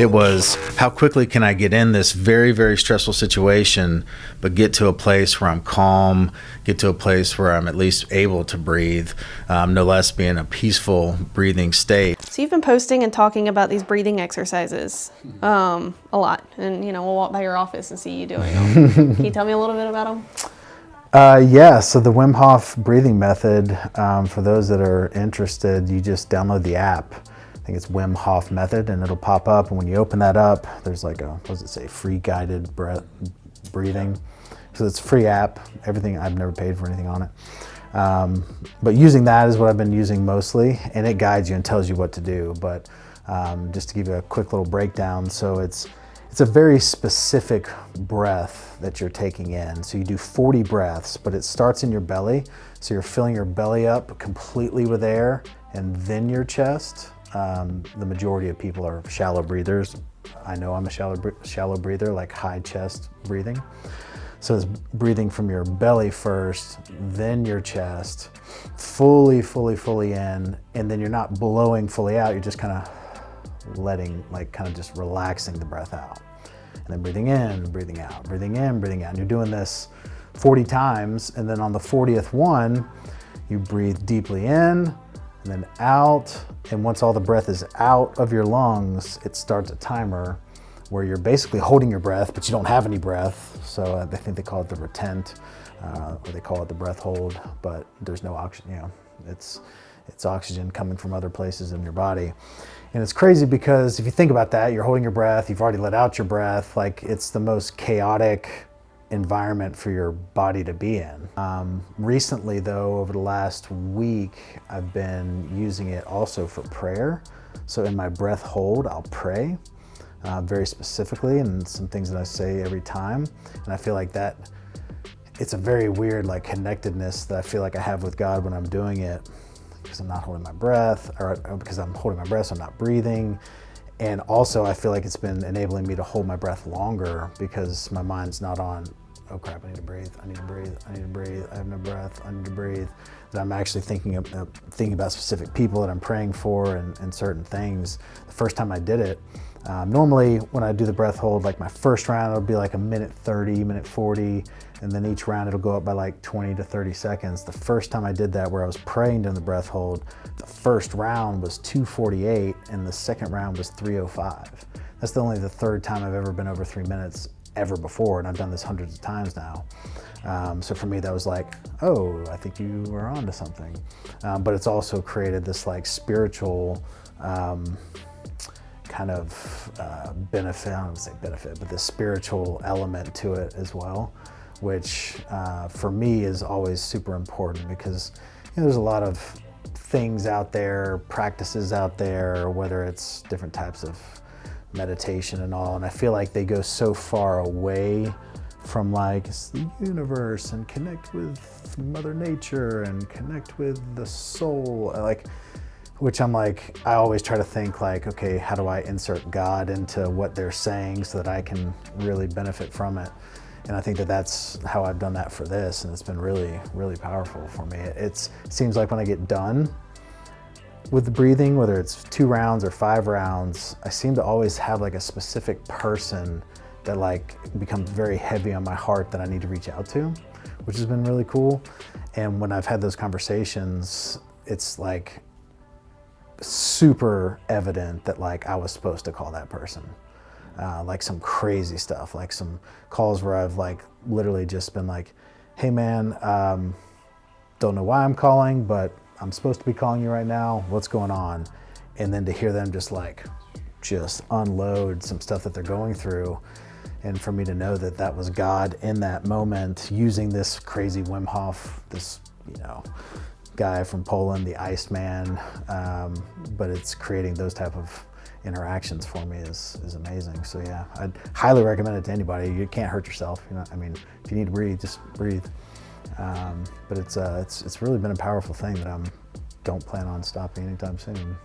It was how quickly can I get in this very, very stressful situation, but get to a place where I'm calm, get to a place where I'm at least able to breathe, um, no less be in a peaceful breathing state. So you've been posting and talking about these breathing exercises um, a lot, and you know we'll walk by your office and see you doing them. Can you tell me a little bit about them? Uh, yeah, so the Wim Hof breathing method, um, for those that are interested, you just download the app. Think it's Wim Hof method and it'll pop up. And when you open that up, there's like a, what does it say, free guided breath, breathing. So it's a free app, everything, I've never paid for anything on it. Um, but using that is what I've been using mostly and it guides you and tells you what to do. But um, just to give you a quick little breakdown, so it's it's a very specific breath that you're taking in. So you do 40 breaths, but it starts in your belly. So you're filling your belly up completely with air and then your chest. Um, the majority of people are shallow breathers. I know I'm a shallow, shallow breather, like high chest breathing. So it's breathing from your belly first, then your chest, fully, fully, fully in, and then you're not blowing fully out, you're just kind of letting, like kind of just relaxing the breath out. And then breathing in, breathing out, breathing in, breathing out. And you're doing this 40 times. And then on the 40th one, you breathe deeply in and then out. And once all the breath is out of your lungs, it starts a timer where you're basically holding your breath, but you don't have any breath. So uh, I think they call it the retent, uh, or they call it the breath hold, but there's no oxygen, you know, it's, it's oxygen coming from other places in your body. And it's crazy because if you think about that, you're holding your breath, you've already let out your breath, like it's the most chaotic environment for your body to be in. Um, recently though, over the last week, I've been using it also for prayer. So in my breath hold, I'll pray uh, very specifically and some things that I say every time. And I feel like that, it's a very weird like connectedness that I feel like I have with God when I'm doing it because I'm not holding my breath or because I'm holding my breath, so I'm not breathing. And also I feel like it's been enabling me to hold my breath longer because my mind's not on, oh crap, I need to breathe, I need to breathe, I need to breathe, I have no breath, I need to breathe. That I'm actually thinking, of, uh, thinking about specific people that I'm praying for and, and certain things. The first time I did it, um, normally when I do the breath hold, like my first round, it'll be like a minute 30, minute 40, and then each round it'll go up by like 20 to 30 seconds. The first time I did that where I was praying during the breath hold, the first round was 248 and the second round was 305. That's the only the third time I've ever been over three minutes ever before, and I've done this hundreds of times now. Um, so for me, that was like, oh, I think you were onto something. Um, but it's also created this like spiritual, um, kind of uh, benefit, I don't say benefit, but the spiritual element to it as well, which uh, for me is always super important because you know, there's a lot of things out there, practices out there, whether it's different types of meditation and all, and I feel like they go so far away from like the universe and connect with mother nature and connect with the soul like which I'm like, I always try to think like, okay, how do I insert God into what they're saying so that I can really benefit from it? And I think that that's how I've done that for this. And it's been really, really powerful for me. It's, it seems like when I get done with the breathing, whether it's two rounds or five rounds, I seem to always have like a specific person that like becomes very heavy on my heart that I need to reach out to, which has been really cool. And when I've had those conversations, it's like super evident that like I was supposed to call that person. Uh, like some crazy stuff, like some calls where I've like literally just been like, hey man, um, don't know why I'm calling, but I'm supposed to be calling you right now. What's going on? And then to hear them just like, just unload some stuff that they're going through. And for me to know that that was God in that moment using this crazy Wim Hof, this, you know, guy from Poland, the Iceman, um, but it's creating those type of interactions for me is, is amazing. So yeah, I'd highly recommend it to anybody. You can't hurt yourself. You know, I mean, if you need to breathe, just breathe. Um, but it's, uh, it's, it's really been a powerful thing that I don't plan on stopping anytime soon.